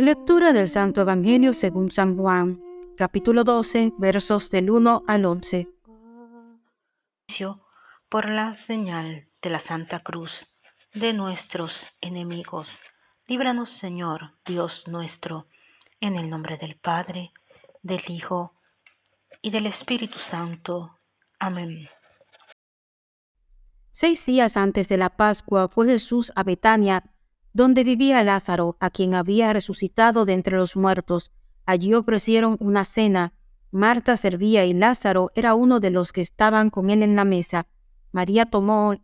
Lectura del Santo Evangelio según San Juan, capítulo 12, versos del 1 al 11. Por la señal de la Santa Cruz de nuestros enemigos, líbranos Señor, Dios nuestro, en el nombre del Padre, del Hijo y del Espíritu Santo. Amén. Seis días antes de la Pascua fue Jesús a Betania, donde vivía Lázaro, a quien había resucitado de entre los muertos. Allí ofrecieron una cena. Marta servía y Lázaro era uno de los que estaban con él en la mesa. María tomó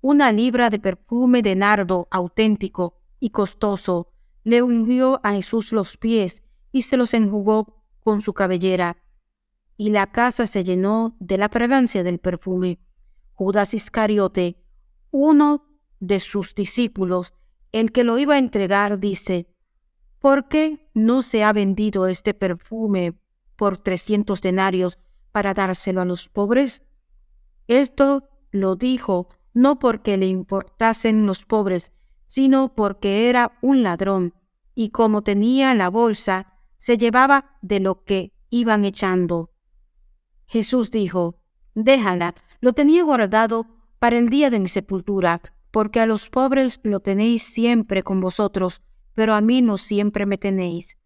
una libra de perfume de nardo auténtico y costoso, le ungió a Jesús los pies y se los enjugó con su cabellera. Y la casa se llenó de la fragancia del perfume. Judas Iscariote, uno de sus discípulos, el que lo iba a entregar, dice, ¿por qué no se ha vendido este perfume por trescientos denarios para dárselo a los pobres? Esto lo dijo no porque le importasen los pobres, sino porque era un ladrón, y como tenía la bolsa, se llevaba de lo que iban echando. Jesús dijo, Déjala, lo tenía guardado para el día de mi sepultura, porque a los pobres lo tenéis siempre con vosotros, pero a mí no siempre me tenéis.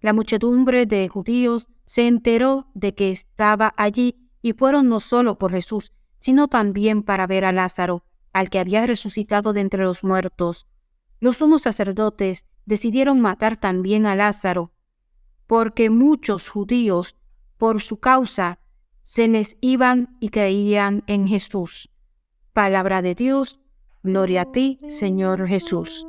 La muchedumbre de judíos se enteró de que estaba allí y fueron no solo por Jesús, sino también para ver a Lázaro, al que había resucitado de entre los muertos. Los sumos sacerdotes decidieron matar también a Lázaro, porque muchos judíos, por su causa, se les iban y creían en Jesús. Palabra de Dios, Gloria a ti, Señor Jesús.